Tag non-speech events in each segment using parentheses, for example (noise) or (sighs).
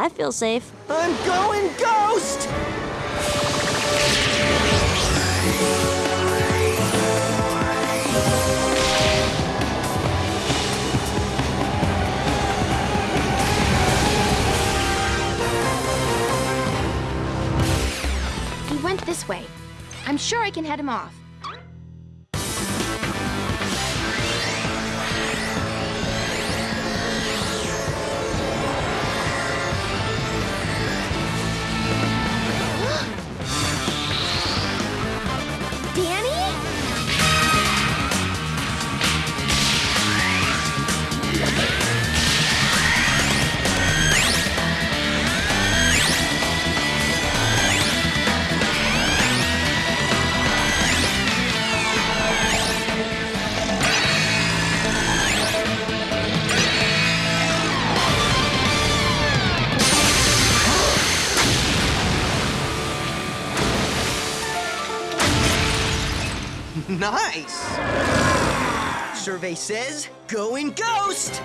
behind me! Wow, I feel safe. I'm going ghost! He went this way. I'm sure I can head him off. Nice! Survey says, going ghost!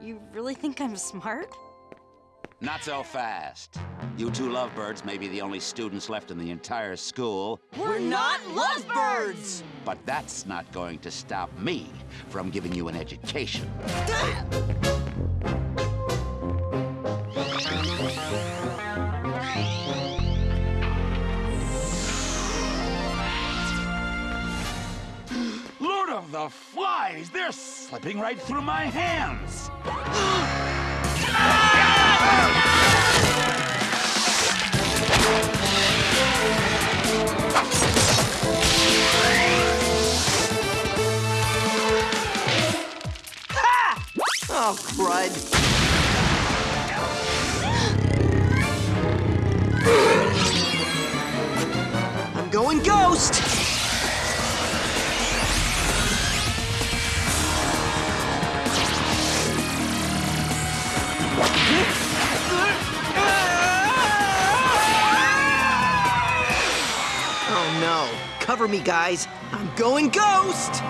You really think I'm smart? Not so fast. You two lovebirds may be the only students left in the entire school, We're not lovebirds! but that's not going to stop me from giving you an education. Ah! The Flies! They're slipping right through my hands! Oh, crud. I'm going ghost! Cover me, guys. I'm going ghost!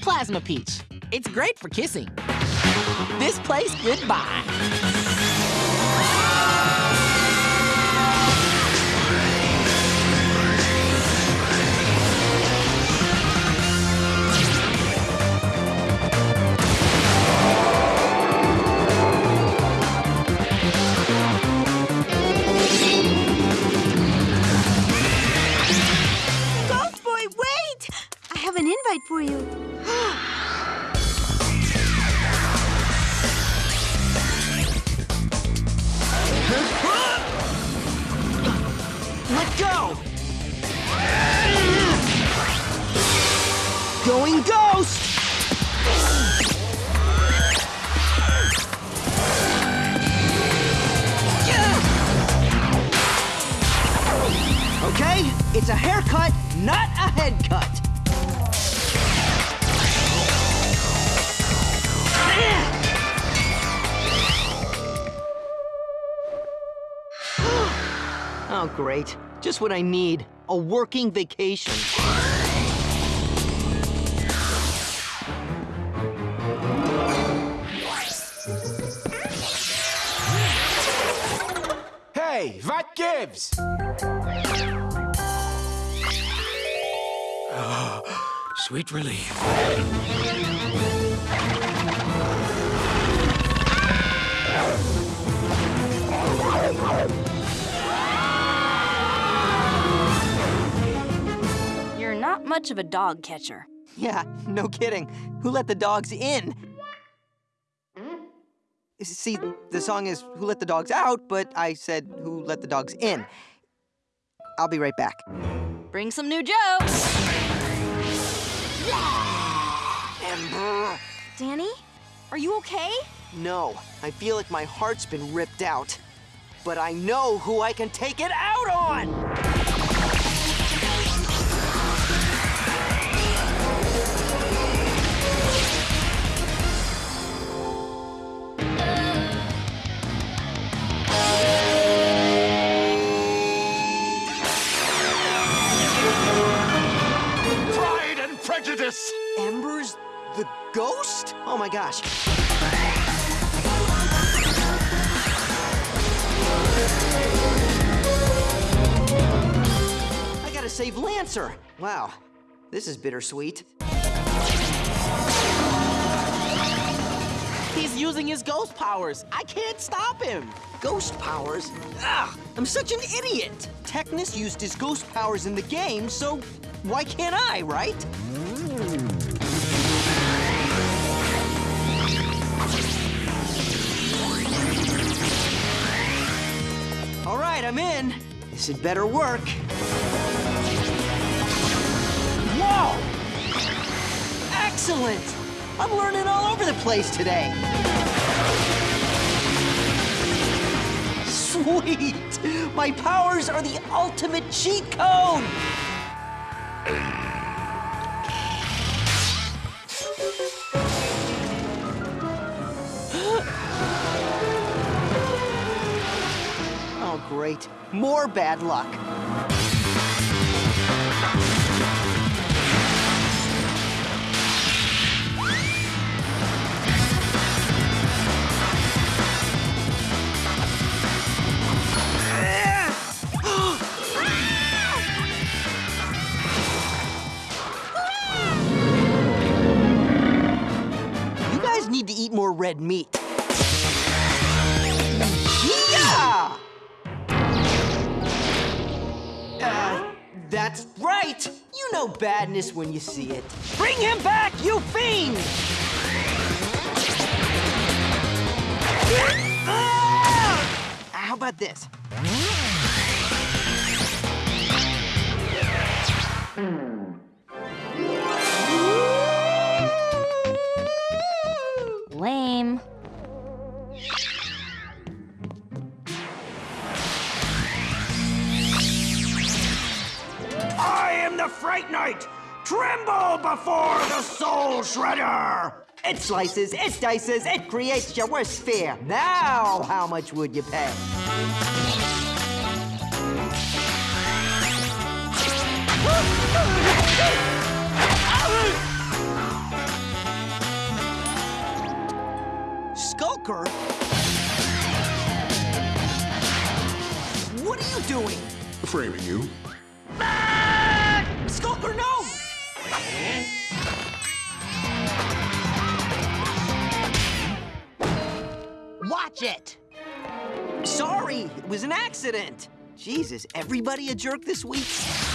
Plasma Peach. It's great for kissing. This place, goodbye. Ghost! Okay, it's a haircut, not a head cut. (sighs) Oh, great. Just what I need. A working vacation. Hey, what gives? (gasps) Sweet relief. You're not much of a dog catcher. Yeah, no kidding. Who let the dogs in? See, the song is Who Let the Dogs Out, but I said Who Let the Dogs In. I'll be right back. Bring some new jokes. Ember! Danny, are you okay? No, I feel like my heart's been ripped out. But I know who I can take it out on! Ember's the ghost? Oh my gosh. I gotta save Lancer. Wow, this is bittersweet. He's using his ghost powers. I can't stop him. Ghost powers? Ugh, I'm such an idiot. Technus used his ghost powers in the game, so why can't I, right? Mm. All right, I'm in. This had better work. Whoa! Excellent! I'm learning all over the place today. Sweet! My powers are the ultimate cheat code! Great. More bad luck. Badness when you see it. Bring him back, you fiend! Ah! How about this? The Fright Knight! Tremble before the Soul Shredder! It slices, it dices, it creates your worst fear. Now, how much would you pay? Skulker? What are you doing? Framing you. Skulker, no! Watch it. Sorry, it was an accident. Jesus, everybody a jerk this week?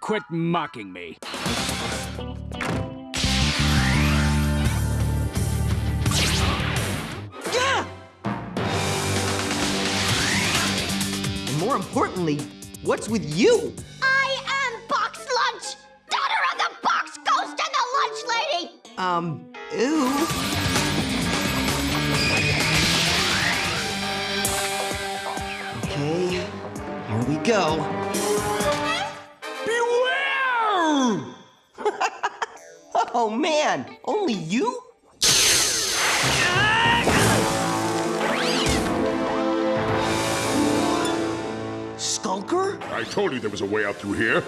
Quit mocking me. Yeah! And more importantly, what's with you? I am Box Lunch, daughter of the Box Ghost and the Lunch Lady. Um, ooh. Okay, here we go. Oh man, only you? Skulker? I told you there was a way out through here.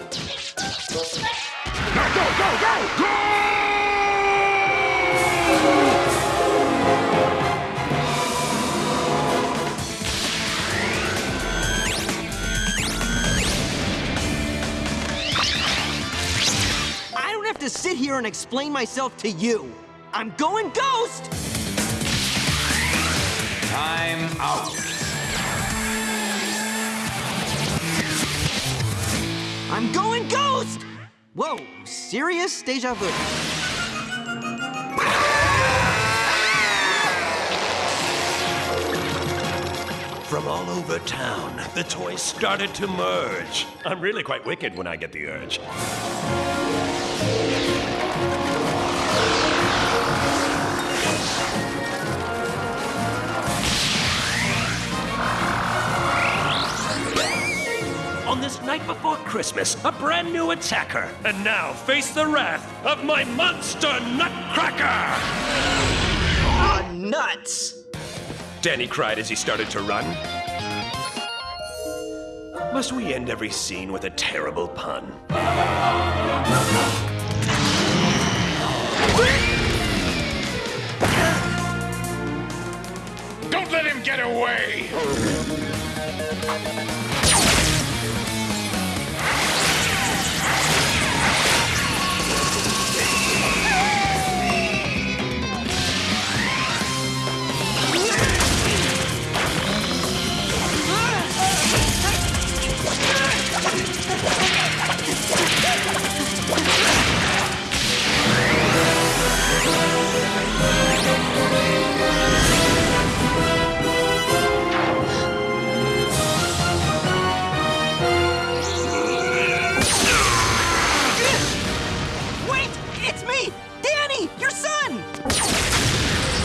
Now go, go, go, go! I to sit here and explain myself to you. I'm going ghost! Time out. I'm going ghost! Whoa, serious deja vu. From all over town, the toys started to merge. I'm really quite wicked when I get the urge. Christmas, a brand new attacker. And now face the wrath of my monster nutcracker! Uh, nuts! Danny cried as he started to run. Must we end every scene with a terrible pun? Don't let him get away!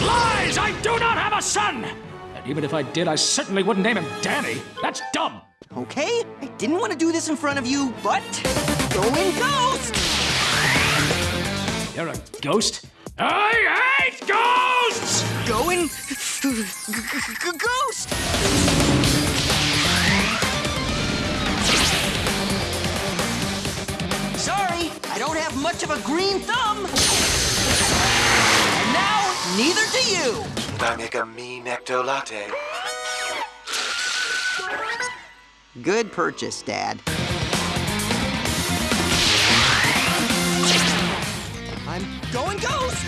Lies! I do not have a son! And even if I did, I certainly wouldn't name him Danny. That's dumb. Okay, I didn't want to do this in front of you, but. Going ghost! You're a ghost? I hate ghosts! Going. ghost! Sorry, I don't have much of a green thumb! And now, neither do you! Should I make a mean ecto latte? Good purchase, Dad. I'm going ghost!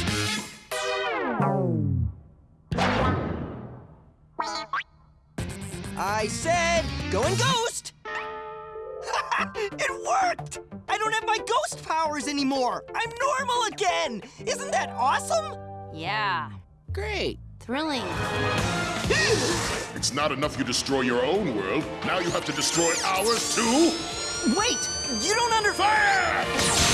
I said going ghost! (laughs) it worked! I don't have my ghost powers anymore! I'm normal again! Isn't that awesome? Yeah. Great. Thrilling. It's not enough you destroy your own world. Now you have to destroy ours too? Wait! You don't under- Fire!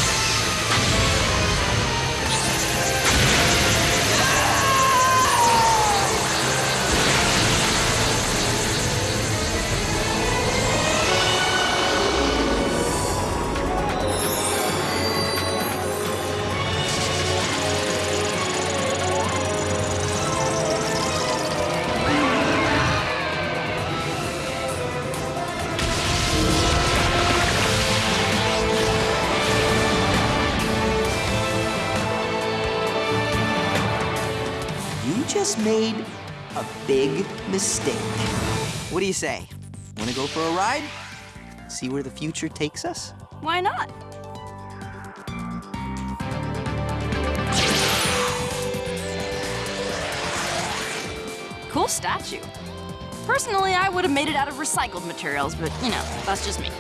You just made a big mistake. What do you say? Want to go for a ride? See where the future takes us? Why not? Cool statue. Personally, I would have made it out of recycled materials, but you know, that's just me.